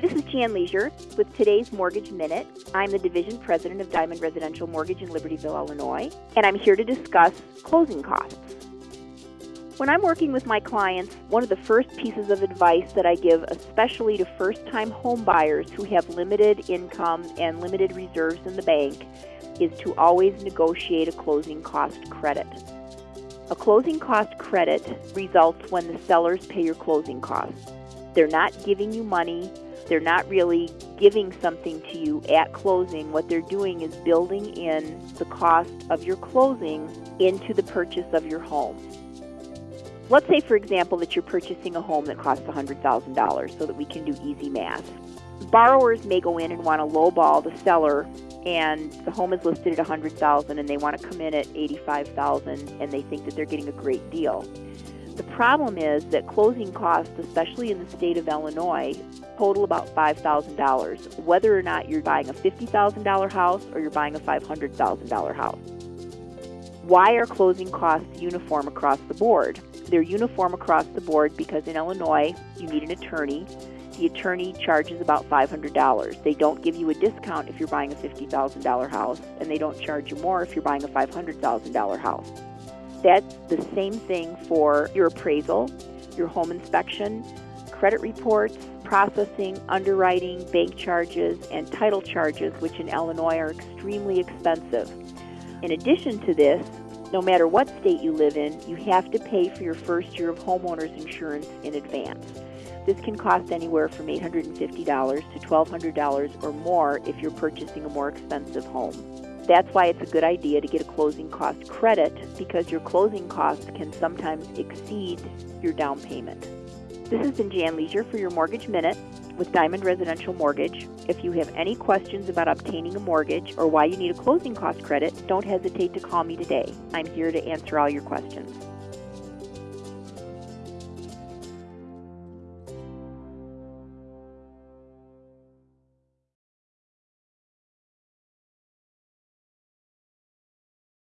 Jan Leisure with today's Mortgage Minute. I'm the Division President of Diamond Residential Mortgage in Libertyville, Illinois, and I'm here to discuss closing costs. When I'm working with my clients, one of the first pieces of advice that I give, especially to first time home buyers who have limited income and limited reserves in the bank, is to always negotiate a closing cost credit. A closing cost credit results when the sellers pay your closing costs. They're not giving you money, they're not really giving something to you at closing. What they're doing is building in the cost of your closing into the purchase of your home. Let's say, for example, that you're purchasing a home that costs $100,000 so that we can do easy math. Borrowers may go in and want to lowball the seller and the home is listed at 100,000, and they want to come in at 85,000 and they think that they're getting a great deal. The problem is that closing costs, especially in the state of Illinois, total about $5,000, whether or not you're buying a $50,000 house or you're buying a $500,000 house. Why are closing costs uniform across the board? They're uniform across the board because in Illinois, you need an attorney. The attorney charges about $500. They don't give you a discount if you're buying a $50,000 house, and they don't charge you more if you're buying a $500,000 house. That's the same thing for your appraisal, your home inspection, credit reports, processing, underwriting, bank charges, and title charges, which in Illinois are extremely expensive. In addition to this, no matter what state you live in, you have to pay for your first year of homeowners insurance in advance. This can cost anywhere from $850 to $1,200 or more if you're purchasing a more expensive home. That's why it's a good idea to get a closing cost credit because your closing costs can sometimes exceed your down payment. This has been Jan Leisure for your Mortgage Minute with Diamond Residential Mortgage. If you have any questions about obtaining a mortgage or why you need a closing cost credit, don't hesitate to call me today. I'm here to answer all your questions.